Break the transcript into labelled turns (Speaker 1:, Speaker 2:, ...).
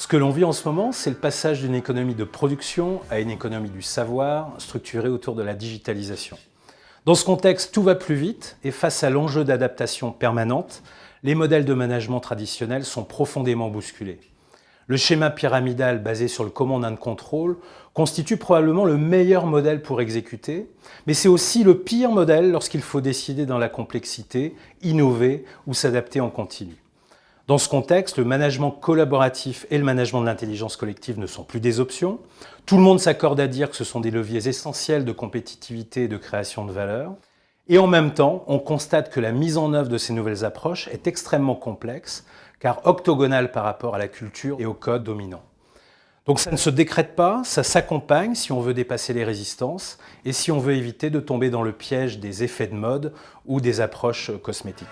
Speaker 1: Ce que l'on vit en ce moment, c'est le passage d'une économie de production à une économie du savoir structurée autour de la digitalisation. Dans ce contexte, tout va plus vite et face à l'enjeu d'adaptation permanente, les modèles de management traditionnels sont profondément bousculés. Le schéma pyramidal basé sur le command and control constitue probablement le meilleur modèle pour exécuter, mais c'est aussi le pire modèle lorsqu'il faut décider dans la complexité, innover ou s'adapter en continu. Dans ce contexte, le management collaboratif et le management de l'intelligence collective ne sont plus des options. Tout le monde s'accorde à dire que ce sont des leviers essentiels de compétitivité et de création de valeur. Et en même temps, on constate que la mise en œuvre de ces nouvelles approches est extrêmement complexe, car octogonale par rapport à la culture et au code dominant. Donc ça ne se décrète pas, ça s'accompagne si on veut dépasser les résistances et si on veut éviter de tomber dans le piège des effets de mode ou des approches cosmétiques.